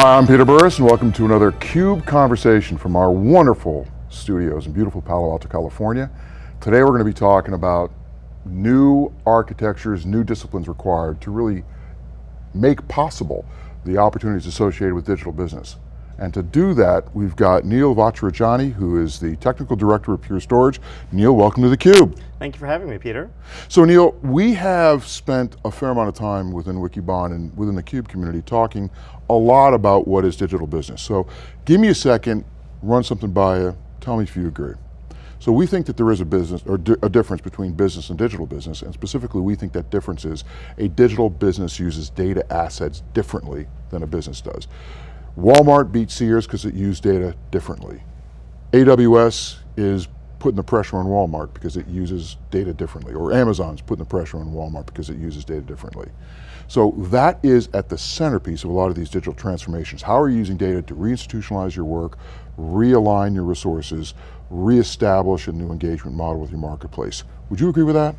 Hi, I'm Peter Burris and welcome to another CUBE conversation from our wonderful studios in beautiful Palo Alto, California. Today we're going to be talking about new architectures, new disciplines required to really make possible the opportunities associated with digital business. And to do that, we've got Neil Vacharajani, who is the Technical Director of Pure Storage. Neil, welcome to theCUBE. Thank you for having me, Peter. So Neil, we have spent a fair amount of time within Wikibon and within the CUBE community talking a lot about what is digital business. So give me a second, run something by you, tell me if you agree. So we think that there is a business, or di a difference between business and digital business, and specifically we think that difference is a digital business uses data assets differently than a business does. Walmart beat Sears because it used data differently. AWS is putting the pressure on Walmart because it uses data differently, or Amazon's putting the pressure on Walmart because it uses data differently. So that is at the centerpiece of a lot of these digital transformations. How are you using data to reinstitutionalize your work, realign your resources, reestablish a new engagement model with your marketplace? Would you agree with that?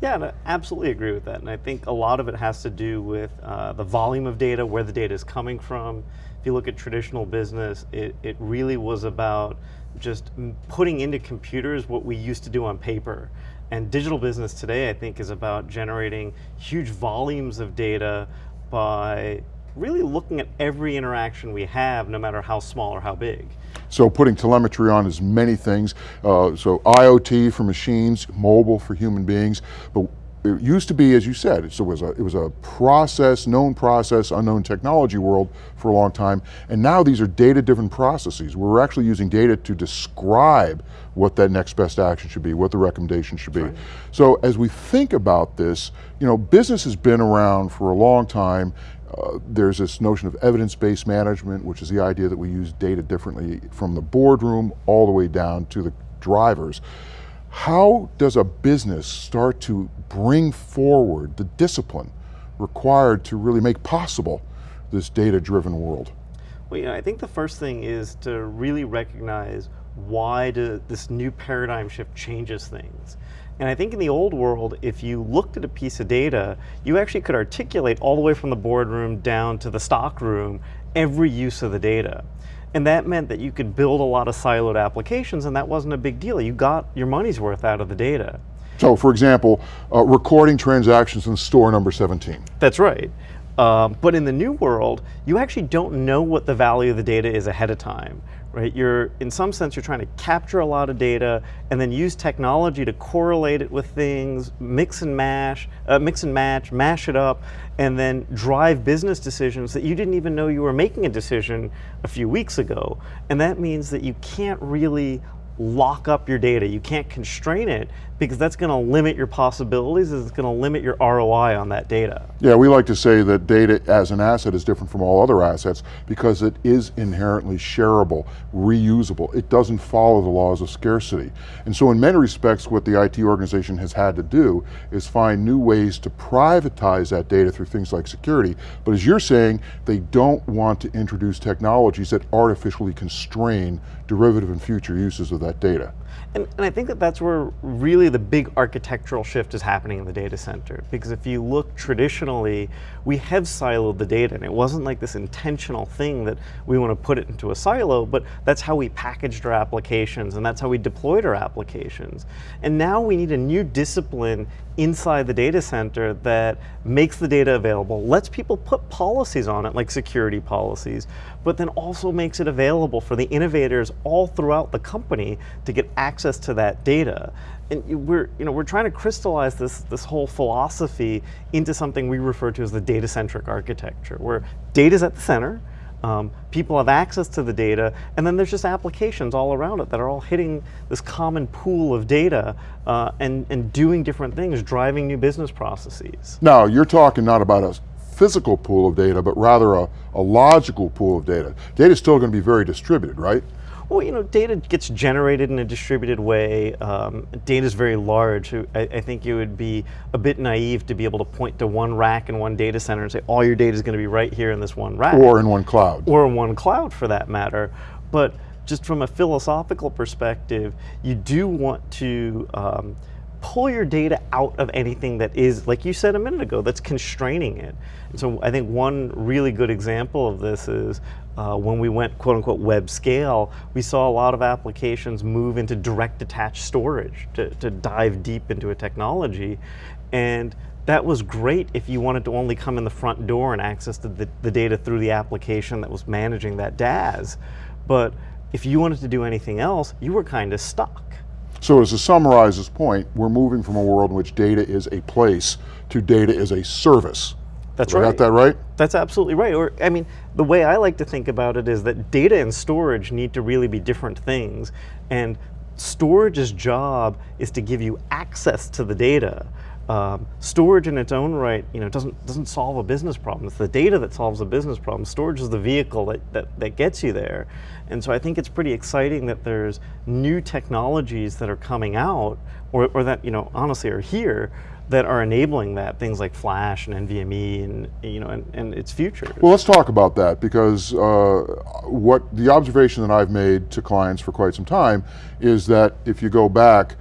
Yeah, I absolutely agree with that. And I think a lot of it has to do with uh, the volume of data, where the data is coming from. If you look at traditional business, it, it really was about just putting into computers what we used to do on paper. And digital business today, I think, is about generating huge volumes of data by really looking at every interaction we have, no matter how small or how big. So putting telemetry on is many things. Uh, so IoT for machines, mobile for human beings, but it used to be, as you said, it was, a, it was a process, known process, unknown technology world for a long time, and now these are data-driven processes. We're actually using data to describe what that next best action should be, what the recommendation should be. Right. So as we think about this, you know, business has been around for a long time, uh, there's this notion of evidence-based management, which is the idea that we use data differently from the boardroom all the way down to the drivers. How does a business start to bring forward the discipline required to really make possible this data-driven world? Well, you know, I think the first thing is to really recognize why do this new paradigm shift changes things. And I think in the old world, if you looked at a piece of data, you actually could articulate all the way from the boardroom down to the stock room every use of the data. And that meant that you could build a lot of siloed applications and that wasn't a big deal. You got your money's worth out of the data. So for example, uh, recording transactions in store number 17. That's right. Um, but in the new world, you actually don't know what the value of the data is ahead of time, right? You're, in some sense, you're trying to capture a lot of data and then use technology to correlate it with things, mix and mash, uh, mix and match, mash it up, and then drive business decisions that you didn't even know you were making a decision a few weeks ago. And that means that you can't really lock up your data. You can't constrain it because that's going to limit your possibilities, it's going to limit your ROI on that data. Yeah, we like to say that data as an asset is different from all other assets because it is inherently shareable, reusable. It doesn't follow the laws of scarcity. And so in many respects, what the IT organization has had to do is find new ways to privatize that data through things like security. But as you're saying, they don't want to introduce technologies that artificially constrain derivative and future uses of that data. And, and, I think that that's where really the big architectural shift is happening in the data center. Because if you look traditionally, we have siloed the data, and it wasn't like this intentional thing that we want to put it into a silo, but that's how we packaged our applications, and that's how we deployed our applications. And now we need a new discipline inside the data center that makes the data available, lets people put policies on it, like security policies, but then also makes it available for the innovators all throughout the company to get access to that data. And we're, you know, we're trying to crystallize this, this whole philosophy into something we refer to as the data-centric architecture, where data's at the center, um, people have access to the data, and then there's just applications all around it that are all hitting this common pool of data uh, and, and doing different things, driving new business processes. Now, you're talking not about a physical pool of data, but rather a, a logical pool of data. Data is still going to be very distributed, right? Well, you know, data gets generated in a distributed way. Um, data is very large. I, I, think it would be a bit naive to be able to point to one rack in one data center and say, all your data is going to be right here in this one rack. Or in one cloud. Or in one cloud, for that matter. But just from a philosophical perspective, you do want to um, pull your data out of anything that is, like you said a minute ago, that's constraining it. And so I think one really good example of this is uh, when we went quote unquote web scale, we saw a lot of applications move into direct attached storage to, to dive deep into a technology. And that was great if you wanted to only come in the front door and access the, the, the data through the application that was managing that DAS. But if you wanted to do anything else, you were kind of stuck. So as to summarize this point, we're moving from a world in which data is a place to data is a service. That's Have I right. got that right? That's absolutely right. Or, I mean, the way I like to think about it is that data and storage need to really be different things. And storage's job is to give you access to the data. Um, storage in its own right, you know, doesn't doesn't solve a business problem. It's the data that solves a business problem. Storage is the vehicle that, that, that gets you there. And so I think it's pretty exciting that there's new technologies that are coming out, or, or that, you know, honestly are here, that are enabling that, things like Flash and NVMe and, you know, and, and its future. Well, let's talk about that because uh, what the observation that I've made to clients for quite some time is that if you go back,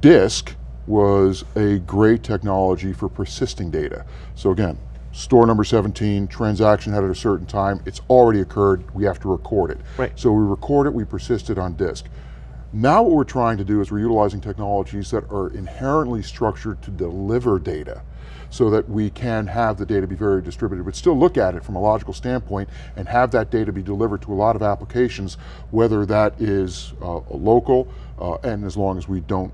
disk was a great technology for persisting data. So again, store number 17, transaction had at a certain time, it's already occurred, we have to record it. Right. So we record it, we persist it on disk. Now what we're trying to do is we're utilizing technologies that are inherently structured to deliver data so that we can have the data be very distributed, but still look at it from a logical standpoint and have that data be delivered to a lot of applications, whether that is uh, local, uh, and as long as we don't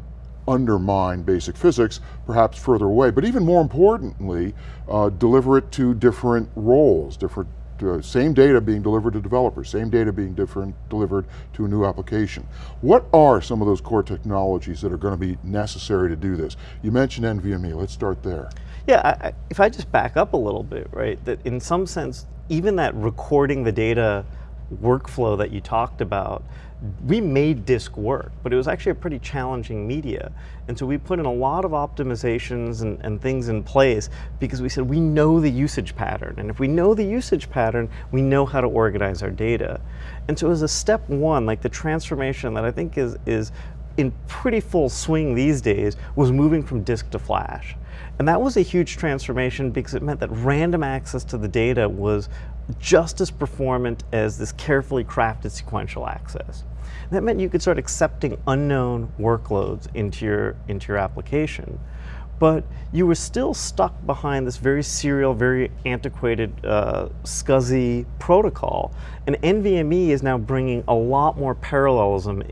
undermine basic physics, perhaps further away. But even more importantly, uh, deliver it to different roles, different uh, same data being delivered to developers, same data being different delivered to a new application. What are some of those core technologies that are going to be necessary to do this? You mentioned NVMe, let's start there. Yeah, I, if I just back up a little bit, right, that in some sense, even that recording the data workflow that you talked about, we made disk work, but it was actually a pretty challenging media. And so we put in a lot of optimizations and, and, things in place because we said we know the usage pattern. And if we know the usage pattern, we know how to organize our data. And so as a step one, like the transformation that I think is, is in pretty full swing these days was moving from disk to flash. And that was a huge transformation because it meant that random access to the data was just as performant as this carefully crafted sequential access. And that meant you could start accepting unknown workloads into your, into your application. But you were still stuck behind this very serial, very antiquated, uh, SCSI protocol. And NVMe is now bringing a lot more parallelism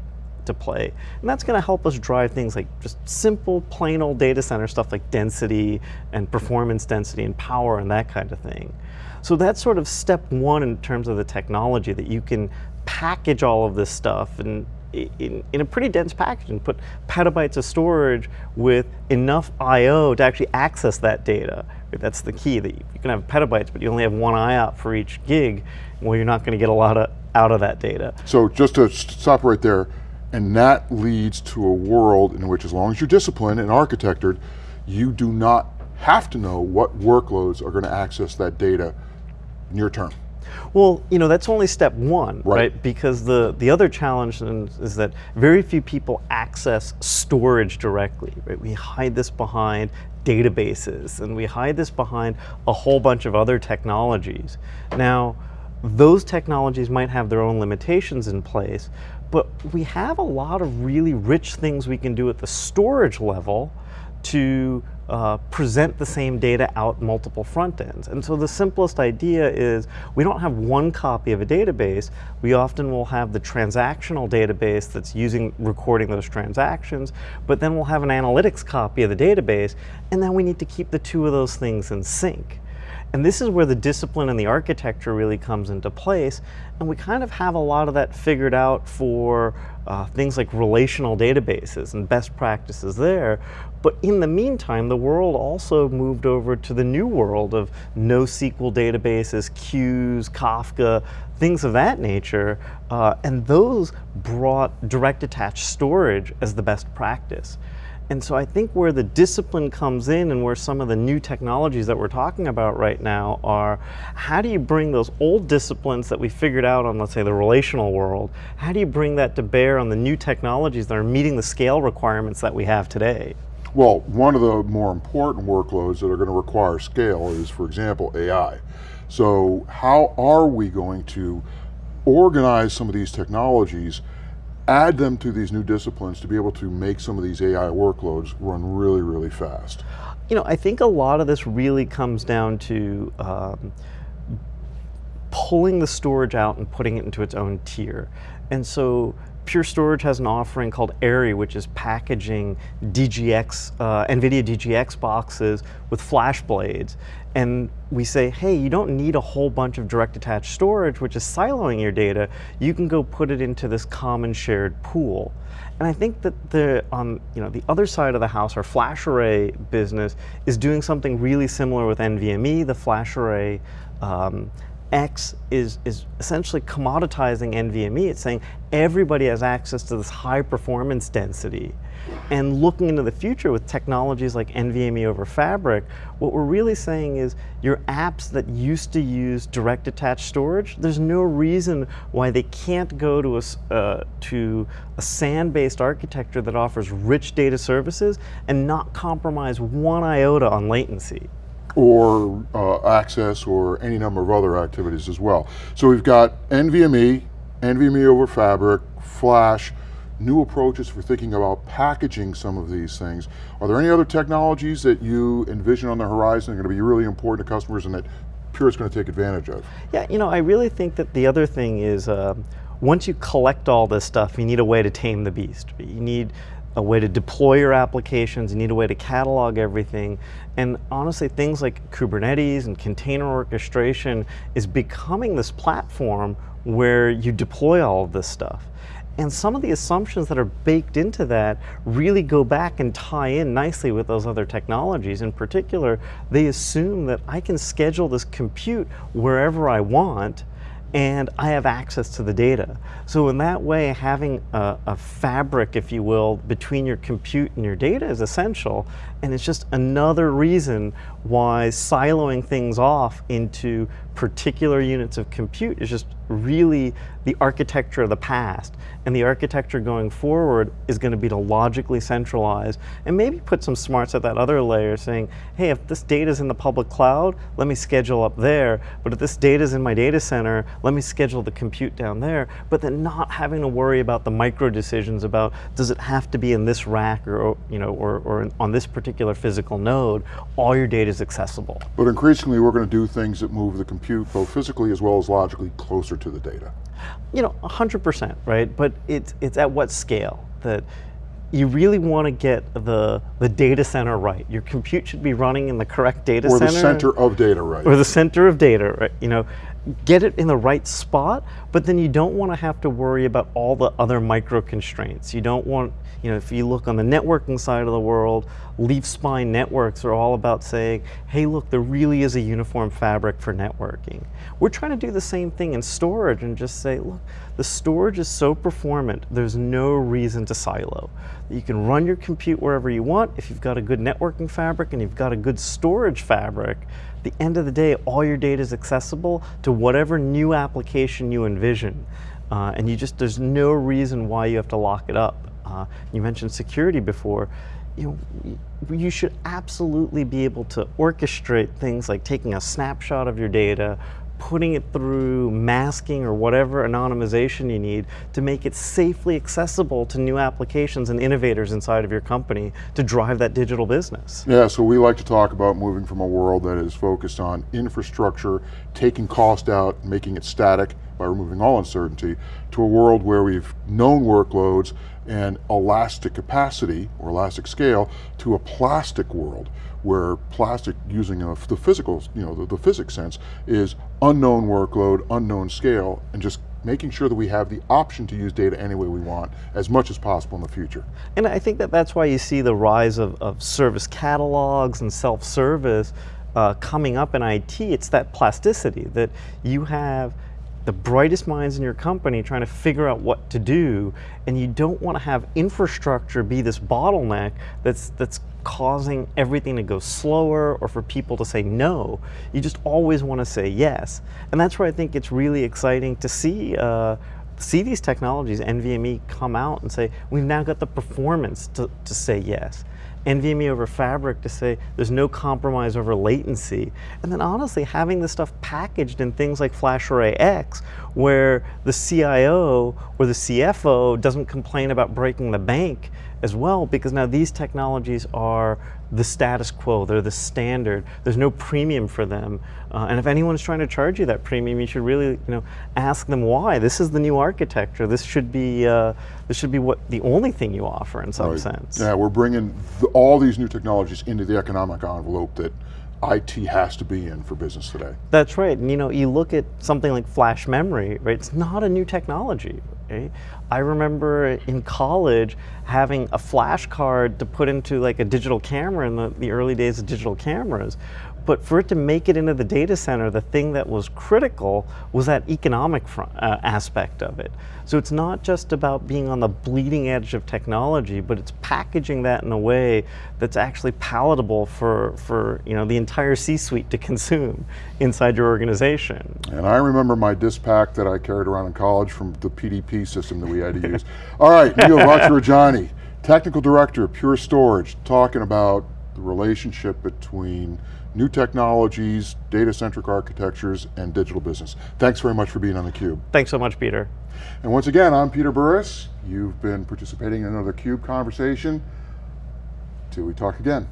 to play. And that's going to help us drive things like just simple, plain old data center stuff like density and performance density and power and that kind of thing. So that's sort of step one in terms of the technology that you can package all of this stuff and in, in, a pretty dense package and put petabytes of storage with enough I.O. to actually access that data. That's the key, that you can have petabytes, but you only have one IOP for each gig. Well, you're not going to get a lot of, out of that data. So just to stop right there, and that leads to a world in which as long as you're disciplined and architected, you do not have to know what workloads are going to access that data near term. Well, you know, that's only step one, right? Right. Because the, the other challenge is that very few people access storage directly, right? We hide this behind databases and we hide this behind a whole bunch of other technologies. Now, those technologies might have their own limitations in place, but we have a lot of really rich things we can do at the storage level to uh, present the same data out multiple front ends. And so the simplest idea is we don't have one copy of a database. We often will have the transactional database that's using recording those transactions, but then we'll have an analytics copy of the database, and then we need to keep the two of those things in sync. And this is where the discipline and the architecture really comes into place. And we kind of have a lot of that figured out for uh, things like relational databases and best practices there. But in the meantime, the world also moved over to the new world of NoSQL databases, queues, Kafka, things of that nature. Uh, and those brought direct attached storage as the best practice. And so I think where the discipline comes in and where some of the new technologies that we're talking about right now are, how do you bring those old disciplines that we figured out on, let's say, the relational world, how do you bring that to bear on the new technologies that are meeting the scale requirements that we have today? Well, one of the more important workloads that are going to require scale is, for example, AI. So how are we going to organize some of these technologies, add them to these new disciplines to be able to make some of these AI workloads run really, really fast? You know, I think a lot of this really comes down to um, pulling the storage out and putting it into its own tier. And so Pure Storage has an offering called AIRI, which is packaging DGX, uh, NVIDIA DGX boxes with FlashBlades. And we say, hey, you don't need a whole bunch of direct attached storage, which is siloing your data. You can go put it into this common shared pool. And I think that the on you know the other side of the house, our FlashArray business is doing something really similar with NVMe. The FlashArray um, X is, is essentially commoditizing NVMe. It's saying everybody has access to this high performance density. And looking into the future with technologies like NVMe over Fabric, what we're really saying is your apps that used to use direct attached storage, there's no reason why they can't go to a, uh, to a SAN-based architecture that offers rich data services and not compromise one iota on latency or uh, access or any number of other activities as well. So we've got NVMe, NVMe over Fabric, Flash, new approaches for thinking about packaging some of these things. Are there any other technologies that you envision on the horizon that are going to be really important to customers and that Pure is going to take advantage of? Yeah, you know, I really think that the other thing is um, once you collect all this stuff, you need a way to tame the beast. You need a way to deploy your applications, you need a way to catalog everything. And honestly, things like Kubernetes and container orchestration is becoming this platform where you deploy all of this stuff. And some of the assumptions that are baked into that really go back and tie in nicely with those other technologies. In particular, they assume that I can schedule this compute wherever I want, and I have access to the data. So in that way, having a, a, fabric, if you will, between your compute and your data is essential, and it's just another reason why siloing things off into particular units of compute is just really the architecture of the past. And the architecture going forward is going to be to logically centralize and maybe put some smarts at that other layer saying, hey, if this data is in the public cloud, let me schedule up there. But if this data is in my data center, let me schedule the compute down there. But then not having to worry about the micro decisions about does it have to be in this rack or, you know, or, or on this particular physical node, all your data is accessible. But increasingly we're going to do things that move the compute both physically as well as logically closer to the data. You know, 100%, right? But it's, it's at what scale that you really want to get the, the data center right. Your compute should be running in the correct data or center. Or the center of data, right. Or the center of data, right? You know, get it in the right spot, but then you don't want to have to worry about all the other micro constraints. You don't want, you know, if you look on the networking side of the world, leaf spine networks are all about saying, hey, look, there really is a uniform fabric for networking. We're trying to do the same thing in storage and just say, look, the storage is so performant, there's no reason to silo. You can run your compute wherever you want. If you've got a good networking fabric and you've got a good storage fabric, the end of the day, all your data is accessible to whatever new application you envision. Uh, and you just, there's no reason why you have to lock it up. Uh, you mentioned security before. You, know, you should absolutely be able to orchestrate things like taking a snapshot of your data, putting it through masking or whatever anonymization you need to make it safely accessible to new applications and innovators inside of your company to drive that digital business. Yeah, so we like to talk about moving from a world that is focused on infrastructure, taking cost out, making it static by removing all uncertainty, to a world where we've known workloads and elastic capacity or elastic scale to a plastic world where plastic using a, the physical, you know, the, the physics sense is unknown workload, unknown scale, and just making sure that we have the option to use data any way we want as much as possible in the future. And I think that that's why you see the rise of, of service catalogs and self-service uh, coming up in IT. It's that plasticity that you have the brightest minds in your company trying to figure out what to do, and you don't want to have infrastructure be this bottleneck that's that's causing everything to go slower or for people to say no. You just always want to say yes, and that's where I think it's really exciting to see. Uh, see these technologies, NVMe, come out and say, we've now got the performance to, to say yes. NVMe over Fabric to say there's no compromise over latency. And then honestly, having this stuff packaged in things like FlashArray//X, where the CIO or the CFO doesn't complain about breaking the bank as well, because now these technologies are the status quo, they're the standard. There's no premium for them. Uh, and if anyone's trying to charge you that premium, you should really you know, ask them why. This is the new architecture. This should be, uh, this should be what the only thing you offer in some Right. sense. Yeah, we're bringing the, all these new technologies into the economic envelope that IT has to be in for business today. That's right. And you know, you look at something like flash memory, right? It's not a new technology. Right? I remember in college having a flash card to put into like a digital camera in the, the early days of digital cameras. But for it to make it into the data center, the thing that was critical was that economic front, uh, aspect of it. So it's not just about being on the bleeding edge of technology, but it's packaging that in a way that's actually palatable for, for you know, the entire C-suite to consume inside your organization. And I remember my disk pack that I carried around in college from the PDP system that we had to use. All right, Neil Vacharajani, Technical Director of Pure Storage, talking about the relationship between new technologies, data-centric architectures, and digital business. Thanks very much for being on theCUBE. Thanks so much, Peter. And once again, I'm Peter Burris. You've been participating in another CUBE conversation. Till we talk again.